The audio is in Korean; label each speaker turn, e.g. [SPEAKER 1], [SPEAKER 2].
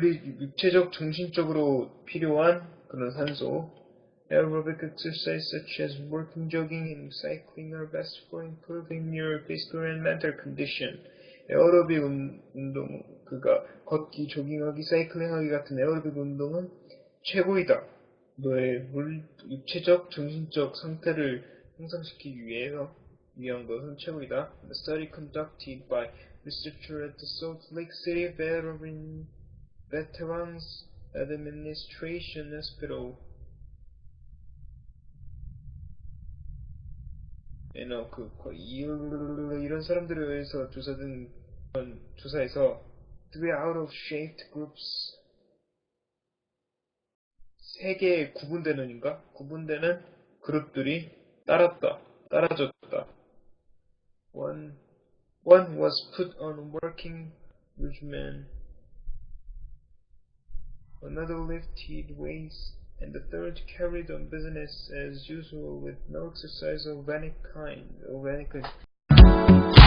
[SPEAKER 1] 물리, 육체적, 정신적으로 필요한 그런 산소. Aerobic exercise such as walking, jogging, and cycling are best for improving your physical and mental condition. 에어로빅 운- 운동, 그가 걷기, 조깅하기, 사이클링하기 같은 에어로빅 운동은 최고이다. 너의 물, 육체적, 정신적 상태를 향상시키기 위해서 위한 것은 최고이다. The study conducted by researcher at the Salt Lake City Veteran, Veterans Administration Hospital you know, 그, 그, 이- 이런 사람들에 의해서 조사된 조사에서 three out of shaped groups 세 개의 구분되는인가? 구분되는 그룹들이 따랐다. 따라졌다. One, one was put on working regimen. Another lifted weights, and the third carried on business as usual with no exercise of any kind. Of any kind.